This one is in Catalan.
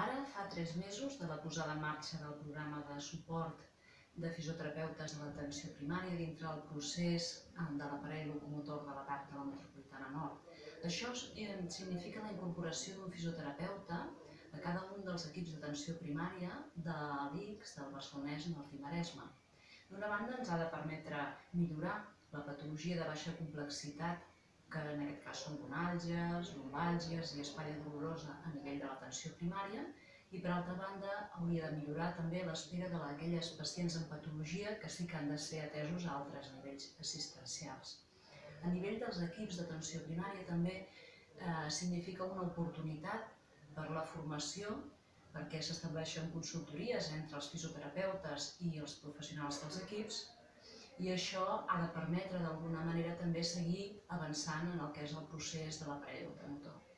Ara fa tres mesos de la posada en marxa del programa de suport de fisioterapeutes de l'atenció primària dintre del procés eh, de l'aparell locomotor de la part de la metropolitana nord. Això eh, significa la incorporació d'un fisioterapeuta a cada un dels equips d'atenció primària de l'ICS, del Barcelonès i del Maresme. D'una banda ens ha de permetre millorar la patologia de baixa complexitat que en aquest cas són gonàlgies, lumbàlgies i espatlla dolorosa a nivell de l'atenció primària, i per altra banda hauria de millorar també l'espera d'aquelles pacients amb patologia que sí que han de ser atesos a altres nivells assistencials. A nivell dels equips d'atenció primària també eh, significa una oportunitat per la formació perquè s'estableixen consultories entre els fisioterapeutes i els professionals dels equips i això ha de permetre d'alguna manera també seguir avançant en el que és el procés de l'aparell automotor.